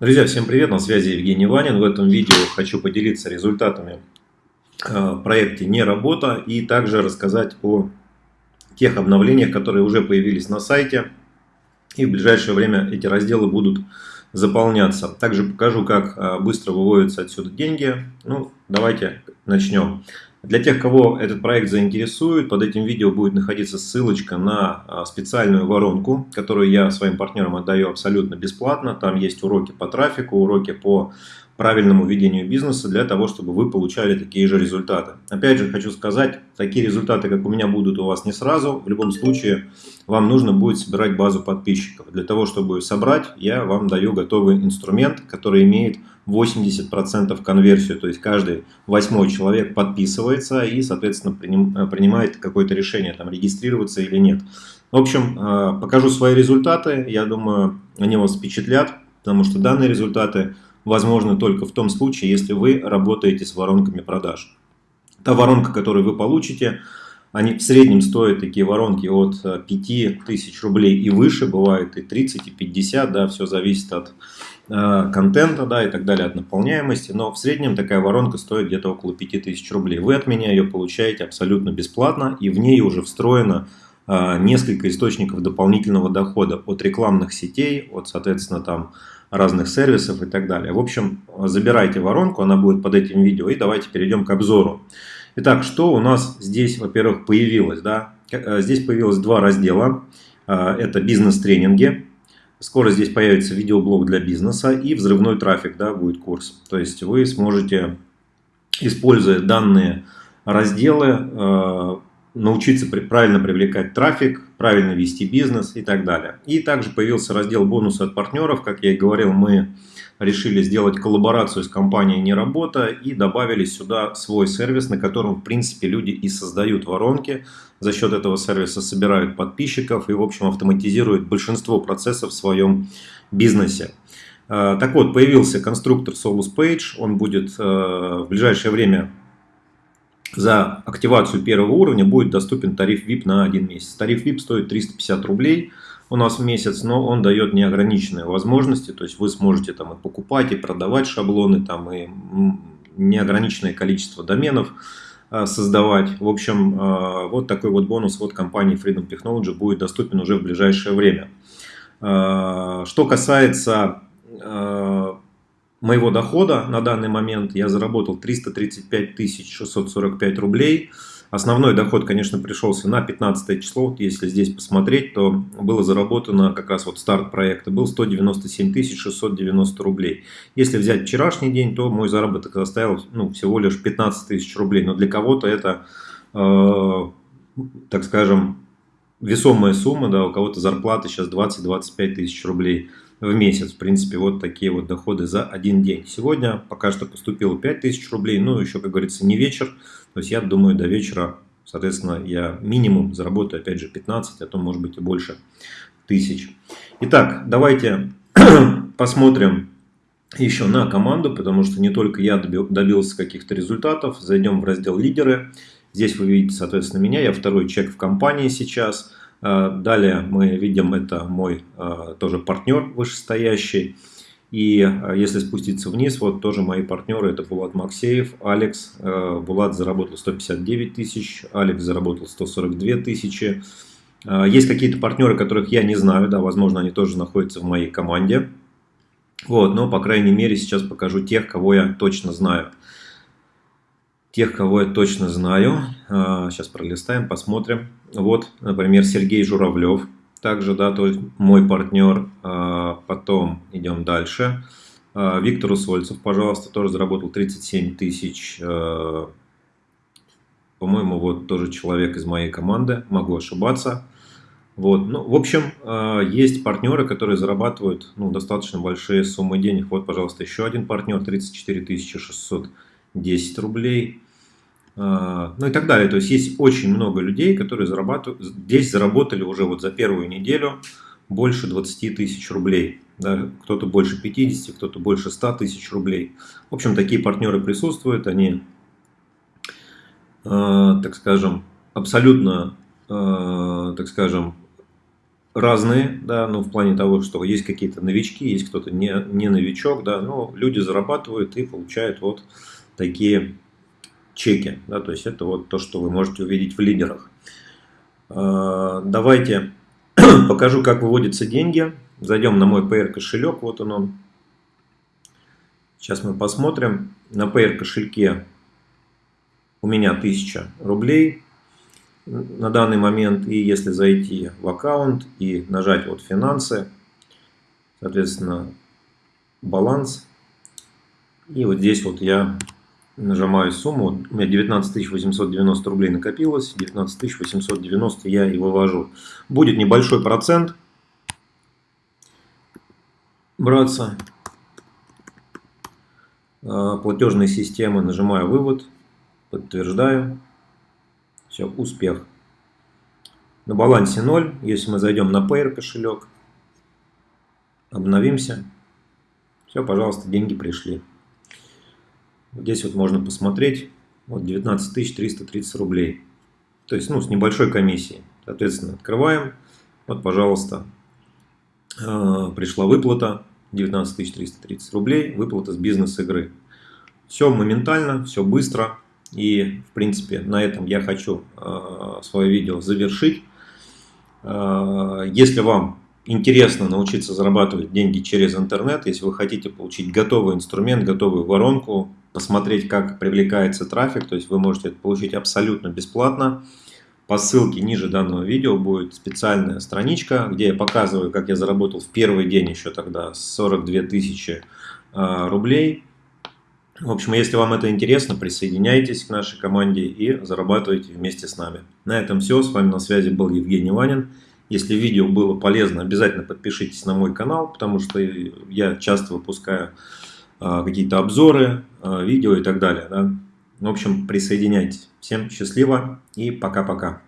Друзья, всем привет, на связи Евгений Ванин. В этом видео хочу поделиться результатами э, проекте «Не работа» и также рассказать о тех обновлениях, которые уже появились на сайте. И в ближайшее время эти разделы будут заполняться. Также покажу, как э, быстро выводятся отсюда деньги. Ну, давайте начнем. Для тех, кого этот проект заинтересует, под этим видео будет находиться ссылочка на а, специальную воронку, которую я своим партнерам отдаю абсолютно бесплатно. Там есть уроки по трафику, уроки по правильному ведению бизнеса для того, чтобы вы получали такие же результаты. Опять же, хочу сказать, такие результаты, как у меня, будут у вас не сразу. В любом случае, вам нужно будет собирать базу подписчиков. Для того, чтобы собрать, я вам даю готовый инструмент, который имеет 80% конверсию. То есть, каждый восьмой человек подписывается и, соответственно, принимает какое-то решение, там, регистрироваться или нет. В общем, э, покажу свои результаты. Я думаю, они вас впечатлят, потому что данные результаты – возможно только в том случае, если вы работаете с воронками продаж. Та воронка, которую вы получите, они в среднем стоят такие воронки от 5000 э, рублей и выше, бывает и 30, и 50, да, все зависит от э, контента, да, и так далее, от наполняемости, но в среднем такая воронка стоит где-то около 5000 рублей. Вы от меня ее получаете абсолютно бесплатно, и в ней уже встроено э, несколько источников дополнительного дохода от рекламных сетей, от, соответственно, там разных сервисов и так далее. В общем, забирайте воронку, она будет под этим видео, и давайте перейдем к обзору. Итак, что у нас здесь, во-первых, появилось? Да? Э, здесь появилось два раздела. Э, это бизнес-тренинги. Скоро здесь появится видеоблог для бизнеса и взрывной трафик, да, будет курс. То есть вы сможете, используя данные разделы, э, научиться правильно привлекать трафик, правильно вести бизнес и так далее. И также появился раздел бонусы от партнеров. Как я и говорил, мы решили сделать коллаборацию с компанией «Неработа» и добавили сюда свой сервис, на котором, в принципе, люди и создают воронки. За счет этого сервиса собирают подписчиков и, в общем, автоматизируют большинство процессов в своем бизнесе. Э, так вот, появился конструктор Solus Page. Он будет э, в ближайшее время за активацию первого уровня будет доступен тариф VIP на один месяц. Тариф VIP стоит 350 рублей у нас в месяц, но он дает неограниченные возможности, то есть вы сможете там и покупать, и продавать шаблоны, там и неограниченное количество доменов а, создавать. В общем, а, вот такой вот бонус от компании Freedom Technology будет доступен уже в ближайшее время. А, что касается моего дохода на данный момент я заработал 335 645 рублей. Основной доход, конечно, пришелся на 15 число. Если здесь посмотреть, то было заработано как раз вот старт проекта был 197 690 рублей. Если взять вчерашний день, то мой заработок составил ну, всего лишь 15 тысяч рублей. Но для кого-то это, э, так скажем, весомая сумма, да, у кого-то зарплата сейчас 20-25 тысяч рублей в месяц. В принципе, вот такие вот доходы за один день. Сегодня пока что поступило 5000 рублей, ну еще, как говорится, не вечер. То есть я думаю, до вечера, соответственно, я минимум заработаю, опять же, 15, а то может быть и больше тысяч. Итак, давайте посмотрим еще на команду, потому что не только я добился каких-то результатов. Зайдем в раздел «Лидеры». Здесь вы видите, соответственно, меня. Я второй чек в компании сейчас. А, далее мы видим, это мой а, тоже партнер вышестоящий. И а, если спуститься вниз, вот тоже мои партнеры, это Булат Максеев, Алекс. Булат заработал 159 тысяч, Алекс заработал 142 тысячи. Есть какие-то партнеры, которых я не знаю, да, возможно, они тоже находятся в моей команде. Вот, но, по крайней мере, сейчас покажу тех, кого я точно знаю. Тех, кого я точно знаю, сейчас пролистаем, посмотрим. Вот, например, Сергей Журавлев, также, да, то есть мой партнер. Потом идем дальше. Виктор Усольцев, пожалуйста, тоже заработал 37 тысяч. По-моему, вот тоже человек из моей команды, могу ошибаться. Вот. Ну, в общем, есть партнеры, которые зарабатывают ну, достаточно большие суммы денег. Вот, пожалуйста, еще один партнер, 34 610 рублей. А, ну и так далее. То есть есть очень много людей, которые зарабатывают, здесь заработали уже вот за первую неделю больше 20 тысяч рублей. Да, кто-то больше 50, кто-то больше 100 тысяч рублей. В общем, такие партнеры присутствуют, они, э, так скажем, абсолютно, э, так скажем, разные, да, ну, в плане того, что есть какие-то новички, есть кто-то не, не новичок, да, но люди зарабатывают и получают вот такие чеки, да, то есть это вот то, что вы можете увидеть в лидерах. А, давайте покажу, как выводятся деньги. Зайдем на мой PR кошелек, вот он. Сейчас мы посмотрим. На PR кошельке у меня 1000 рублей на данный момент. И если зайти в аккаунт и нажать вот финансы, соответственно, баланс. И вот здесь вот я нажимаю сумму. У меня 19 890 рублей накопилось. 19 890 я и вывожу. Будет небольшой процент браться. А, платежные системы. Нажимаю вывод. Подтверждаю. Все, успех. На балансе 0. Если мы зайдем на Payer кошелек, обновимся. Все, пожалуйста, деньги пришли. Здесь вот можно посмотреть. Вот 19 330 рублей. То есть, ну, с небольшой комиссией. Соответственно, открываем. Вот, пожалуйста, а, пришла выплата. 19 330 рублей. Выплата с бизнес-игры. Все моментально, все быстро. И, в принципе, на этом я хочу э, свое видео завершить. Э, если вам интересно научиться зарабатывать деньги через интернет, если вы хотите получить готовый инструмент, готовую воронку, посмотреть, как привлекается трафик, то есть вы можете это получить абсолютно бесплатно. По ссылке ниже данного видео будет специальная страничка, где я показываю, как я заработал в первый день еще тогда 42 тысячи э, рублей в общем, если вам это интересно, присоединяйтесь к нашей команде и зарабатывайте вместе с нами. На этом все. С вами на связи был Евгений Ванин. Если видео было полезно, обязательно подпишитесь на мой канал, потому что я часто выпускаю а, какие-то обзоры, а, видео и так далее. Да? В общем, присоединяйтесь. Всем счастливо и пока-пока.